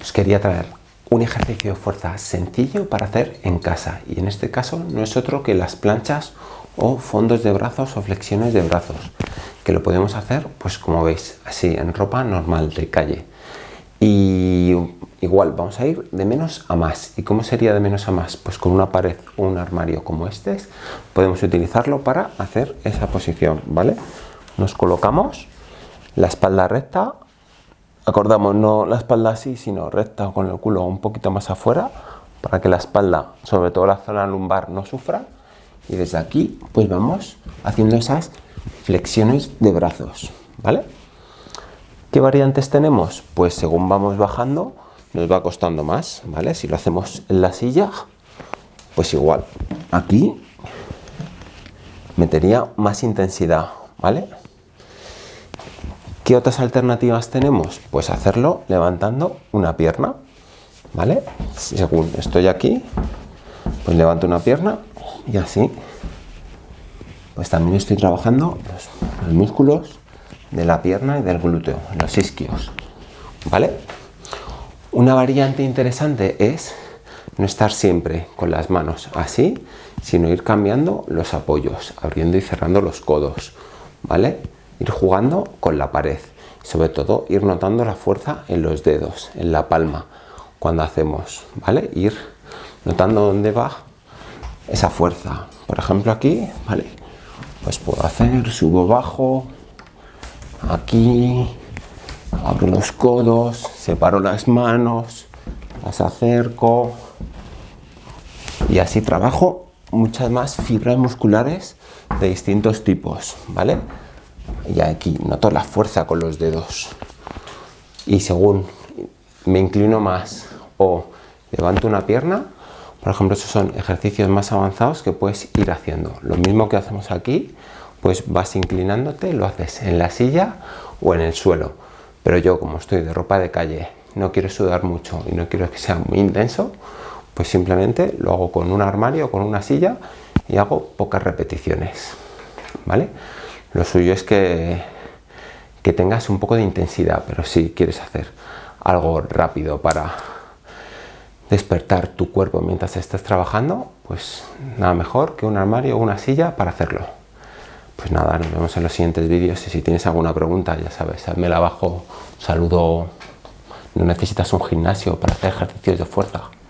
os quería traer un ejercicio de fuerza sencillo para hacer en casa. Y en este caso no es otro que las planchas o fondos de brazos o flexiones de brazos que lo podemos hacer pues como veis así en ropa normal de calle. Y igual vamos a ir de menos a más. Y cómo sería de menos a más pues con una pared o un armario como este podemos utilizarlo para hacer esa posición vale nos colocamos la espalda recta acordamos no la espalda así sino recta con el culo un poquito más afuera para que la espalda sobre todo la zona lumbar no sufra. Y desde aquí pues vamos haciendo esas flexiones de brazos vale qué variantes tenemos pues según vamos bajando nos va costando más vale si lo hacemos en la silla pues igual. Aquí metería más intensidad vale ¿Qué otras alternativas tenemos? Pues hacerlo levantando una pierna, ¿vale? Según estoy aquí, pues levanto una pierna y así, pues también estoy trabajando los, músculos de la pierna y del glúteo, los isquios, ¿vale? Una variante interesante es no estar siempre con las manos así, sino ir cambiando los apoyos, abriendo y cerrando los codos, ¿vale? Ir jugando con la pared. Sobre todo ir notando la fuerza en los dedos, en la palma, cuando hacemos, ¿vale? Ir notando dónde va esa fuerza. Por ejemplo aquí, ¿vale? Pues puedo hacer, subo, bajo, aquí, abro los codos, separo las manos, las acerco y así trabajo muchas más fibras musculares de distintos tipos, ¿vale? Y aquí noto la fuerza con los dedos. Y según me inclino más o levanto una pierna por ejemplo esos son ejercicios más avanzados que puedes ir haciendo. Lo mismo que hacemos aquí pues vas inclinándote lo haces en la silla o en el suelo. Pero yo como estoy de ropa de calle no quiero sudar mucho y no quiero que sea muy intenso pues simplemente lo hago con un armario o con una silla y hago pocas repeticiones vale lo suyo es que, que tengas un poco de intensidad, pero si quieres hacer algo rápido para despertar tu cuerpo mientras estás trabajando, pues nada mejor que un armario o una silla para hacerlo. Pues nada, nos vemos en los siguientes vídeos y si tienes alguna pregunta, ya sabes, házmela abajo, saludo, no necesitas un gimnasio para hacer ejercicios de fuerza.